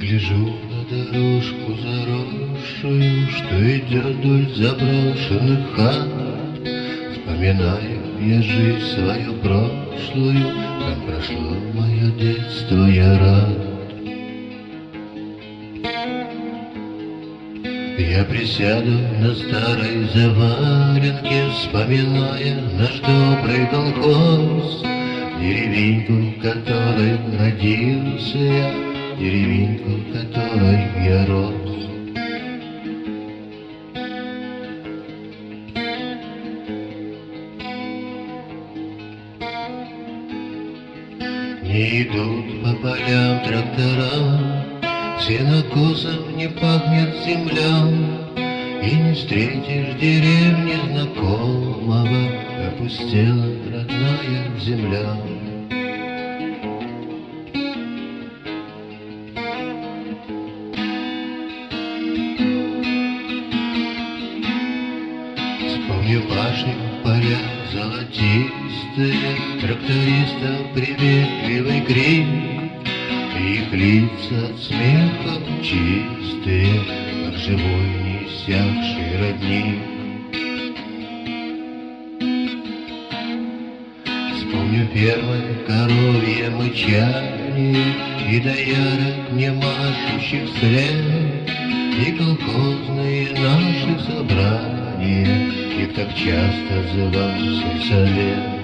Гляжу на дорожку заросшую, Что идет вдоль заброшенных хат. Вспоминаю я жизнь свою прошлую, Как прошло мое детство, я рад. Я присяду на старой заваленке, Вспоминая наш добрый колхоз, Деревеньку, в которой родился я, Деревеньку, в которой я рос. Не идут по полям трактора, Сенокосом не пахнет земля, И не встретишь деревни знакомого, Опустела родная земля. Башни, поля золотистые, Трактористов приветливый крик, Их лица от смеха чистые, Как живой неиссякший родник. Вспомню первое коровье мычание И доярок не машущих вслед, И колхозные наши собрания, Их так часто звал сельсовет.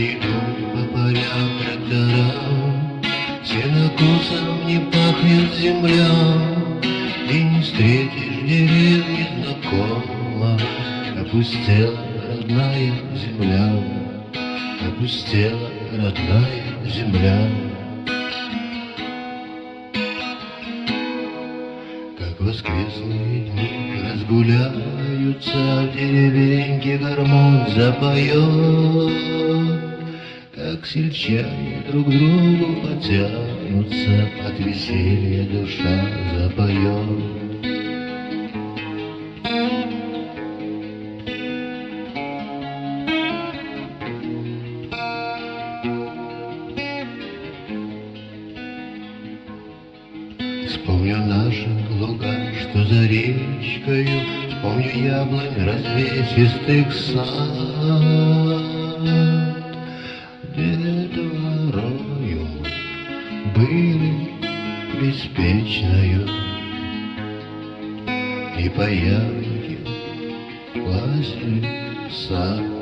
Идут по полям трактора, Сенокосом не пахнет земля, Опустела родная земля, Опустела родная земля. Как воскресные дни разгуляются В деревеньке гармонь запоет, Как сельчане друг другу потянутся, От веселья душа запоет. Вспомню наши луга, что за речкою, Вспомню яблонь развесистых сад, мы были беспечною, И по ямке лазили в сад.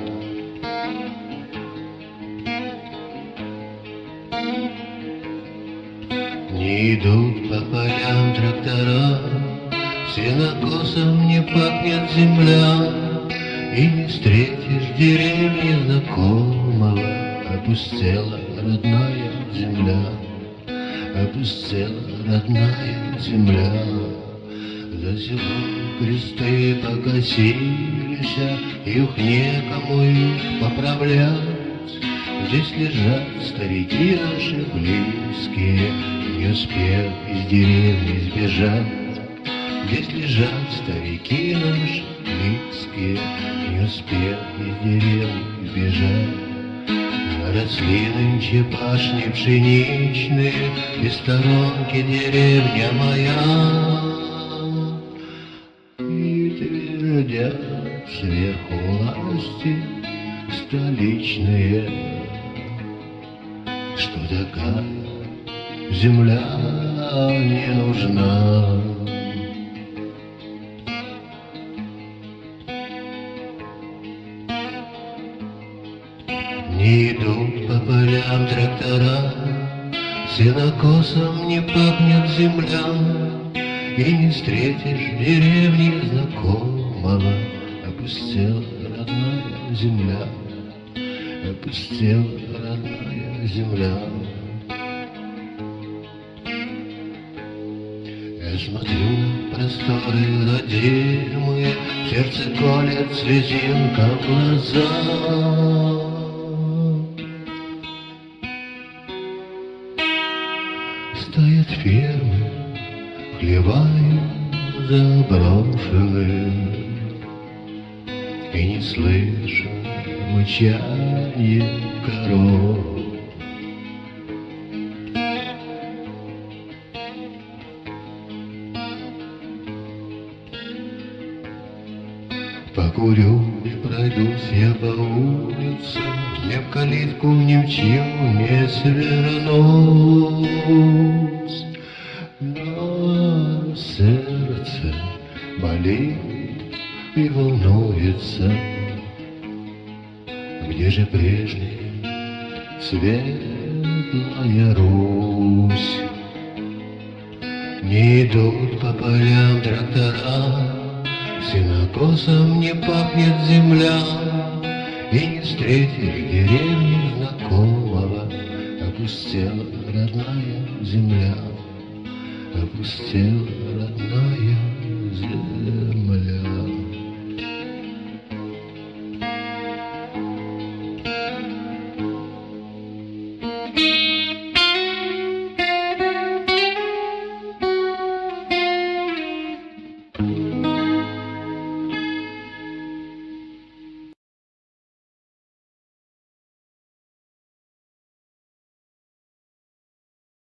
Идут по полям трактора, Сенокосом не пахнет земля, И не встретишь деревни знакомого, Опустела родная земля, Опустела родная земля. За селом кресты покосились, И ух некому их поправлять. Здесь лежат старики наши близкие, Не успев из деревни сбежать. Здесь лежат старики наши близкие, Не успев из деревни сбежать. Росли нынче пашни пшеничные, И сторонки деревня моя. И твердят сверху власти столичные, Что такая земля не нужна. Не идут по полям трактора, Сенокосом не пахнет земля, И не встретишь в деревне знакомого, Опустела родная земля, Опустела родная земля. Смотрю на просторы родимые, Сердце колет слезинка в глаза. Стоят фермы хлеваю заброшенным И не слышу мычание коров. Покурю и пройдусь я по улице, Мне в калитку ни в чью не свернуть. Но сердце болит и волнуется, Где же прежняя светлая Русь? Не идут по полям трактора, Сенокосом не пахнет земля, И не встретишь деревни знакомого, Опустела родная земля, Опустела родная земля.